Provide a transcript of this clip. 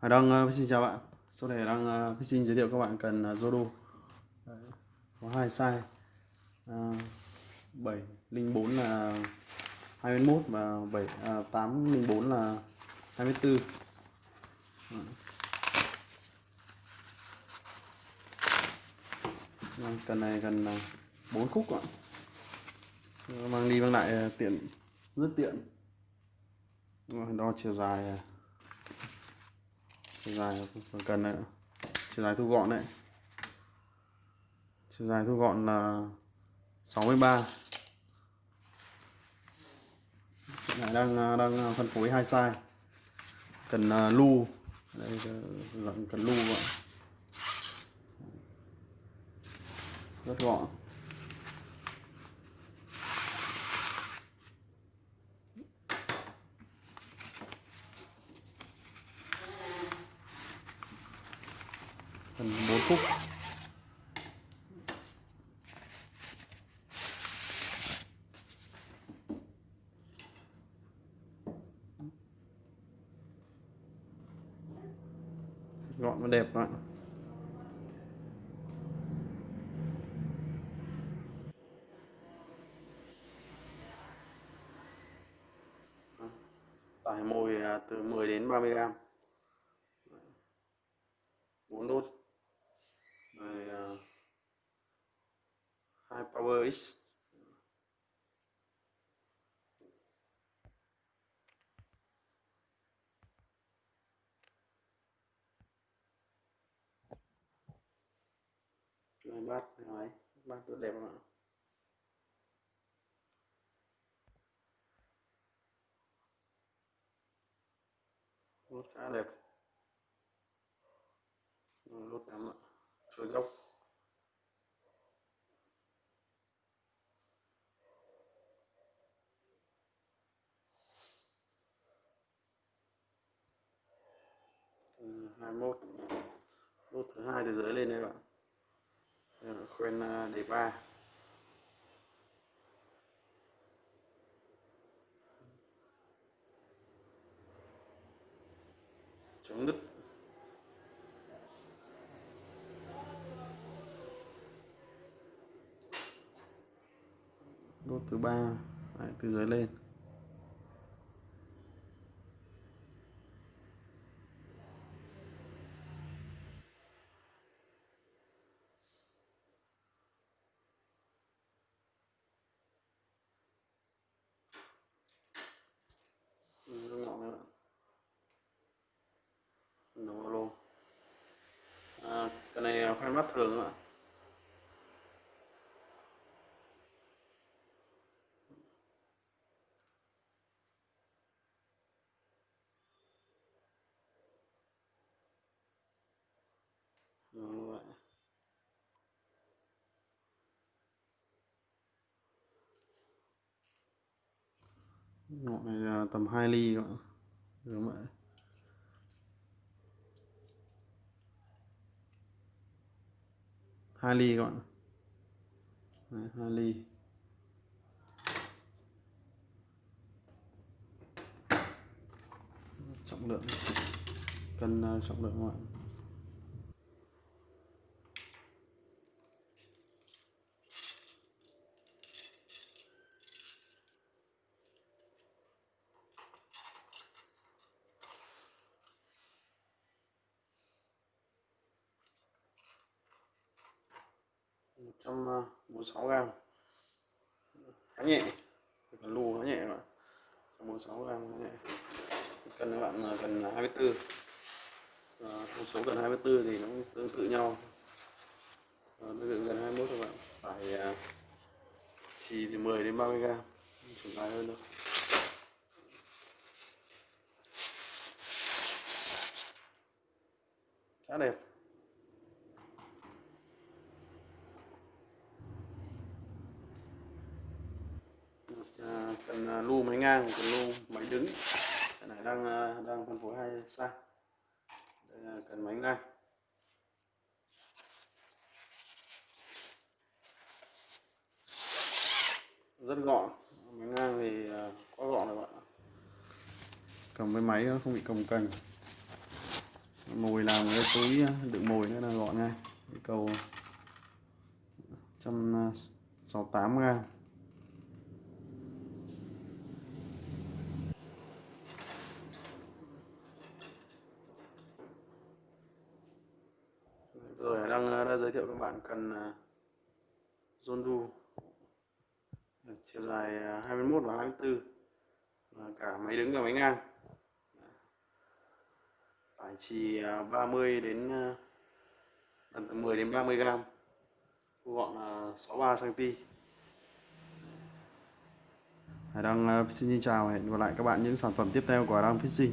Hải Đăng uh, ờ, xin chào bạn. Sau này đang uh, xin giới thiệu các bạn cần ờ, uh, Zodo Đấy, Có hai size. Uh, 704 là 21 và 7 à, 804 là 24 Đấy. Cần này cần uh, 4 khúc ạ. Mang đi mang lại uh, tiện rất tiện. Đo chiều dài uh, chiều dài còn cần đấy chiều dài thu gọn đấy. Chiều dài thu gọn là 63 này đang đang phân phối hai size. Cần uh, lu. Đây cần lu vậy rất gọn. Khúc. Gọn và đẹp các bạn tải mồi à, từ 10 đến 30 gram. Power X Rồi bát rồi bắt rất đẹp rồi nốt khá đẹp. Nốt tắm ạ. Rồi góc. 21 nốt thứ hai từ dưới lên đây bạn. Khuyên à, đề 3 chống đứt. Nốt thứ ba. Từ dưới lên. Cái này mắt thường ạ Ngọn này là tầm 2 ly các bạn. Đúng vậy. Hai ly các bạn. Đấy, 2 ly trọng lượng. Cân uh, trọng lượng các bạn. Trăm ờ, bốn sáu gram khá nhẹ cần lù khá nhẹ các bạn. Trăm bốn sáu gram khá nhẹ. Cần các bạn cần 24 thông số gần 24 thì nó cũng tương tự nhau. Ờ, tương tự gần 21 các bạn. Phải ờ, chỉ từ 10 đến 30 gram chiều dài hơn đâu. Khá đẹp cần lu máy ngang cần lô máy đứng. Cái này đang à, đang phân phối hai size đây là cần máy ngang rất gọn. Máy ngang thì à, quá gọn rồi bạn cầm với máy không bị cồng cành. Mồi làm cái túi à, đựng mồi nữa là gọn ngay. Cái cầu 168 gram rồi, đang ờ, đã giới thiệu các bạn cần ờ, Zondu chiều dài ờ, 21 và 24 và cả máy đứng và máy ngang. Tải chỉ 30 đến tầm từ 10 đến 30 gram. Thu gọn là 63 cm đang xin chào và hẹn gặp lại các bạn những sản phẩm tiếp theo của Hải Đăng Fishing.